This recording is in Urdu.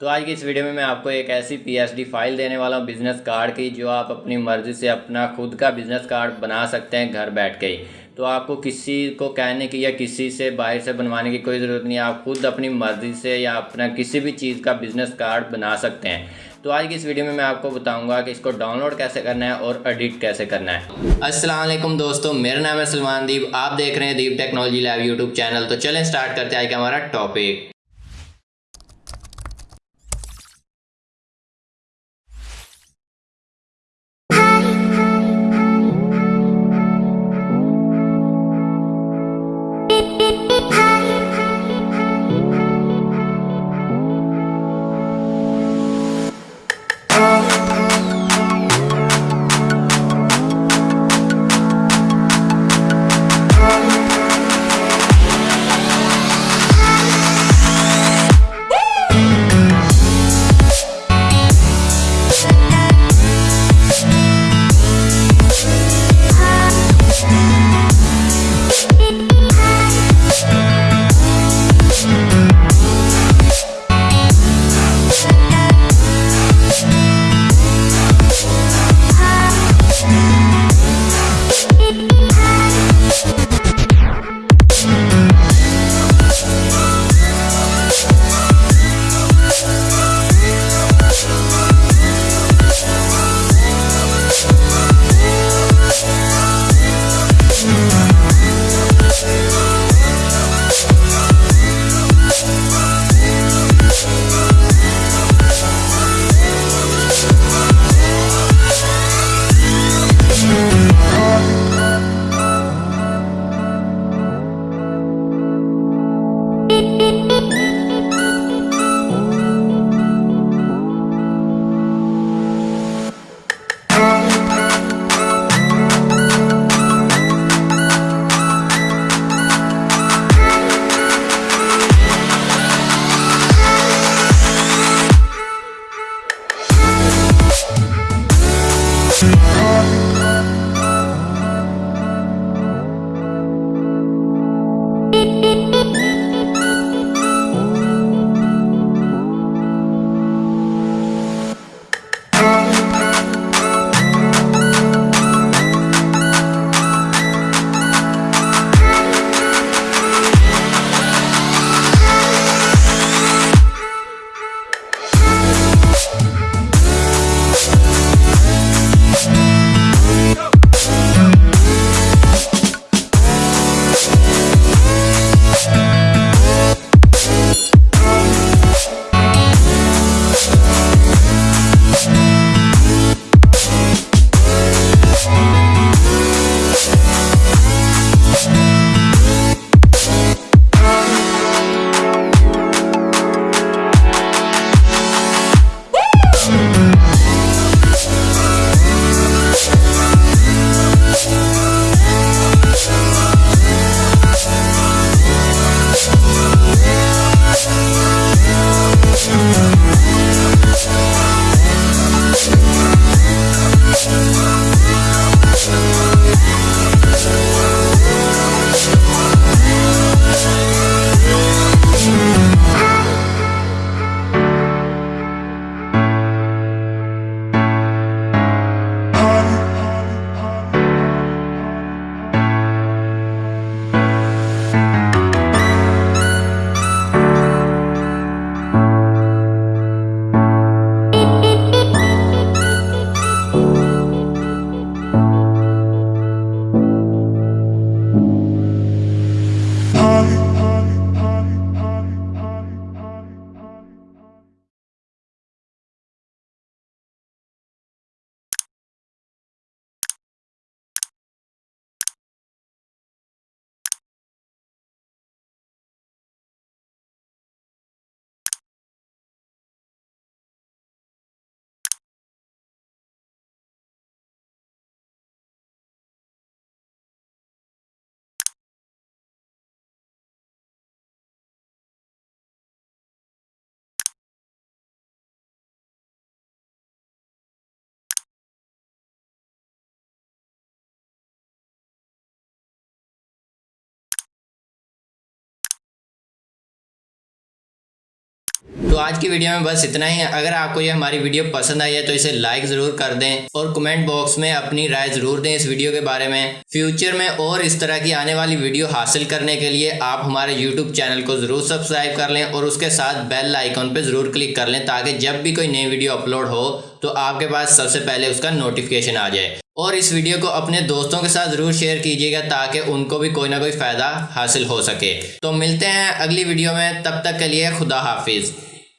تو آج کی اس ویڈیو میں میں آپ کو ایک ایسی پی ایس ڈی فائل دینے والا ہوں بزنس کارڈ کی جو آپ اپنی مرضی سے اپنا خود کا بزنس کارڈ بنا سکتے ہیں گھر بیٹھ کے ہی۔ تو آپ کو کسی کو کہنے کی یا کسی سے باہر سے بنوانے کی کوئی ضرورت نہیں، آپ خود اپنی مرضی سے یا اپنا کسی بھی چیز کا بزنس کارڈ بنا سکتے ہیں۔ تو آج کی اس ویڈیو میں میں آپ کو بتاؤں گا کہ اس کو ڈاؤن لوڈ کیسے کرنا ہے اور ایڈٹ کیسے کرنا ہے۔ السلام علیکم دوستو، میرا نام ہے سلمان دیپ، آپ دیکھ رہے ہیں deep technology lab YouTube channel. تو چلیں سٹارٹ کرتے ہیں آج کا ہمارا ٹاپک تو آج کی ویڈیو میں بس اتنا ہی۔ ہے اگر آپ کو یہ ہماری ویڈیو پسند آئی ہے تو اسے لائک ضرور کر دیں اور کمنٹ باکس میں اپنی رائے ضرور دیں اس ویڈیو کے بارے میں۔ فیوچر میں اور اس طرح کی آنے والی ویڈیو حاصل کرنے کے لیے آپ ہمارے یوٹیوب چینل کو ضرور سبسکرائب کر لیں اور اس کے ساتھ بیل آئیکن پہ ضرور کلک کر لیں تاکہ جب بھی کوئی نئی ویڈیو اپلوڈ ہو تو آپ کے پاس سب سے پہلے اس کا نوٹیفیکیشن آ جائے۔ اور اس ویڈیو کو اپنے دوستوں کے ساتھ ضرور شیئر کیجیے گا تاکہ ان کو بھی کوئی نہ کوئی فائدہ حاصل ہو سکے۔ تو ملتے ہیں اگلی ویڈیو میں، تب تک کے لیے خدا حافظ۔